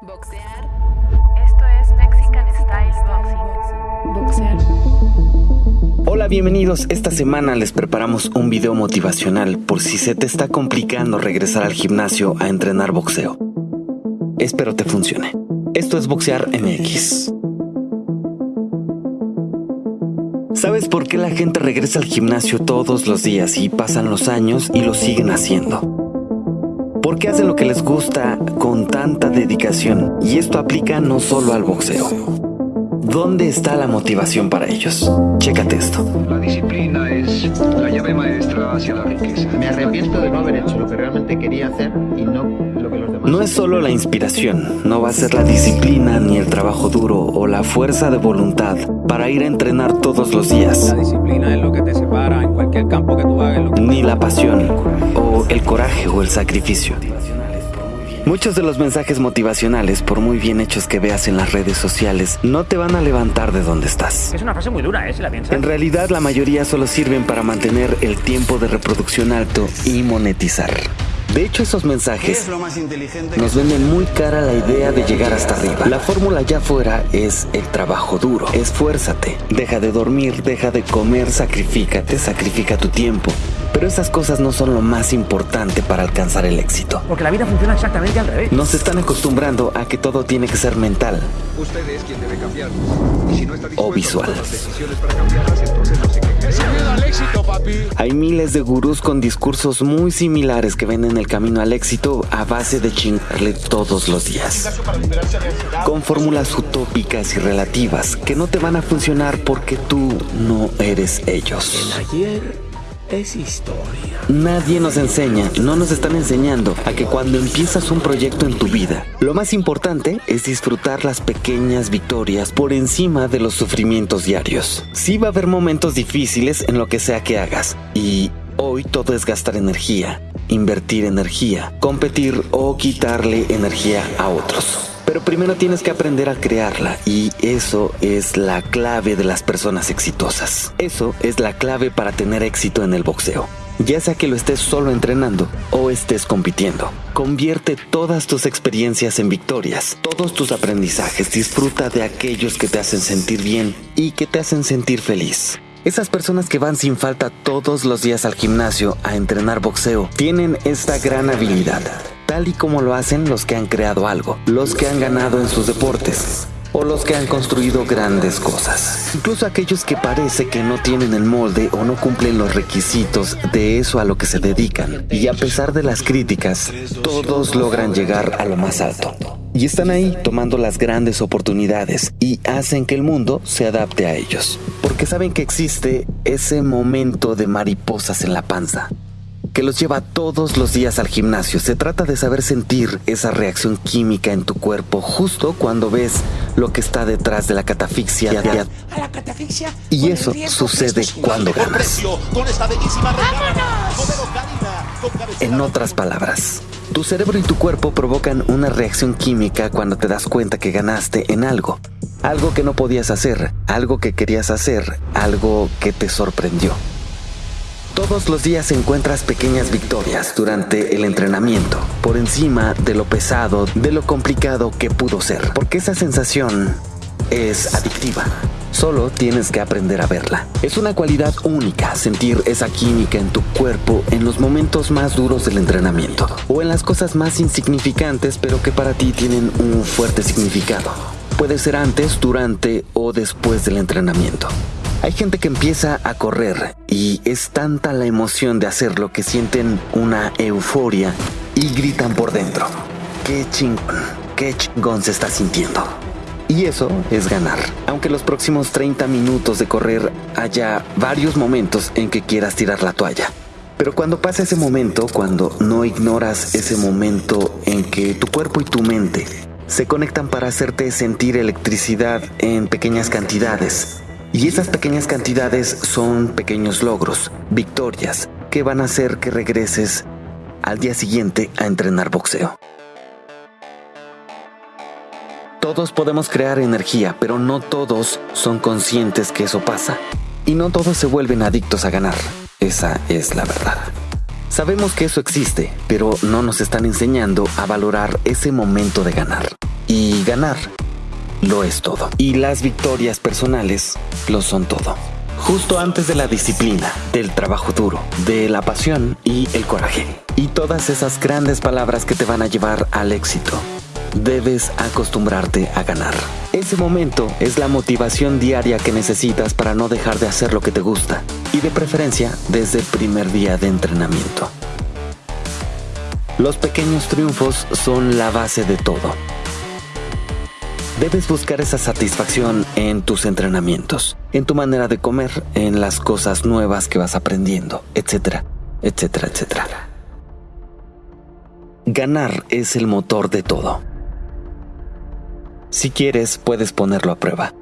Boxear. Esto es Mexican Style Boxing. Boxear. Hola, bienvenidos. Esta semana les preparamos un video motivacional por si se te está complicando regresar al gimnasio a entrenar boxeo. Espero te funcione. Esto es Boxear MX. ¿Sabes por qué la gente regresa al gimnasio todos los días y pasan los años y lo siguen haciendo? Porque hacen lo que les gusta con tanta dedicación y esto aplica no solo al boxeo. ¿Dónde está la motivación para ellos? Chécate esto. La disciplina es la llave maestra hacia la riqueza. Me arrepiento de no haber hecho lo que realmente quería hacer y no No es solo la inspiración, no va a ser la disciplina ni el trabajo duro o la fuerza de voluntad para ir a entrenar todos los días, La disciplina es lo que te separa en cualquier campo que tú hagas. en lo que- ni la pasión o el coraje o el sacrificio. Muchos de los mensajes motivacionales, por muy bien hechos que veas en las redes sociales, no te van a levantar de donde estás. Es una frase muy dura, ¿eh? Si la piensas. En realidad la mayoría solo sirven para mantener el tiempo de reproducción alto y monetizar. De hecho esos mensajes nos venden muy cara la idea de llegar hasta arriba. La fórmula ya fuera es el trabajo duro. Esfuérzate. Deja de dormir, deja de comer, sacrifícate, sacrifica tu tiempo. Pero esas cosas no son lo más importante para alcanzar el éxito. Porque la vida funciona exactamente al revés. Nos están acostumbrando a que todo tiene que ser mental. Usted es quien debe cambiar. Y si no está O visual. Hay miles de gurús con discursos muy similares que venden el camino al éxito a base de chingarle todos los días. Con fórmulas utópicas y relativas que no te van a funcionar porque tú no eres ellos. Ayer es historia. Nadie nos enseña, no nos están enseñando a que cuando empiezas un proyecto en tu vida, lo más importante es disfrutar las pequeñas victorias por encima de los sufrimientos diarios. Sí va a haber momentos difíciles en lo que sea que hagas y hoy todo es gastar energía, invertir energía, competir o quitarle energía a otros. Pero primero tienes que aprender a crearla y eso es la clave de las personas exitosas. Eso es la clave para tener éxito en el boxeo. Ya sea que lo estés solo entrenando o estés compitiendo. Convierte todas tus experiencias en victorias, todos tus aprendizajes. Disfruta de aquellos que te hacen sentir bien y que te hacen sentir feliz. Esas personas que van sin falta todos los días al gimnasio a entrenar boxeo tienen esta gran habilidad, tal y como lo hacen los que han creado algo, los que han ganado en sus deportes o los que han construido grandes cosas. Incluso aquellos que parece que no tienen el molde o no cumplen los requisitos de eso a lo que se dedican. Y a pesar de las críticas, todos logran llegar a lo más alto. Y están ahí tomando las grandes oportunidades y hacen que el mundo se adapte a ellos. Porque saben que existe ese momento de mariposas en la panza que los lleva todos los días al gimnasio. Se trata de saber sentir esa reacción química en tu cuerpo justo cuando ves lo que está detrás de la catafixia. A la catafixia. Y eso sucede cuando ganas. En otras palabras, tu cerebro y tu cuerpo provocan una reacción química cuando te das cuenta que ganaste en algo. Algo que no podías hacer, algo que querías hacer, algo que te sorprendió. Todos los días encuentras pequeñas victorias durante el entrenamiento, por encima de lo pesado, de lo complicado que pudo ser, porque esa sensación es adictiva. Solo tienes que aprender a verla. Es una cualidad única sentir esa química en tu cuerpo en los momentos más duros del entrenamiento o en las cosas más insignificantes pero que para ti tienen un fuerte significado. Puede ser antes, durante o después del entrenamiento. Hay gente que empieza a correr y es tanta la emoción de hacerlo que sienten una euforia y gritan por dentro. ¡Qué chingón! ¡Qué chingón se está sintiendo! Y eso es ganar. Aunque los próximos 30 minutos de correr haya varios momentos en que quieras tirar la toalla. Pero cuando pasa ese momento, cuando no ignoras ese momento en que tu cuerpo y tu mente se conectan para hacerte sentir electricidad en pequeñas cantidades, y esas pequeñas cantidades son pequeños logros, victorias, que van a hacer que regreses al día siguiente a entrenar boxeo. Todos podemos crear energía, pero no todos son conscientes que eso pasa. Y no todos se vuelven adictos a ganar. Esa es la verdad. Sabemos que eso existe, pero no nos están enseñando a valorar ese momento de ganar. Y ganar lo es todo. Y las victorias personales lo son todo. Justo antes de la disciplina, del trabajo duro, de la pasión y el coraje. Y todas esas grandes palabras que te van a llevar al éxito. Debes acostumbrarte a ganar. Ese momento es la motivación diaria que necesitas para no dejar de hacer lo que te gusta. Y de preferencia desde el primer día de entrenamiento. Los pequeños triunfos son la base de todo. Debes buscar esa satisfacción en tus entrenamientos, en tu manera de comer, en las cosas nuevas que vas aprendiendo, etcétera, etcétera, etcétera. Ganar es el motor de todo. Si quieres, puedes ponerlo a prueba.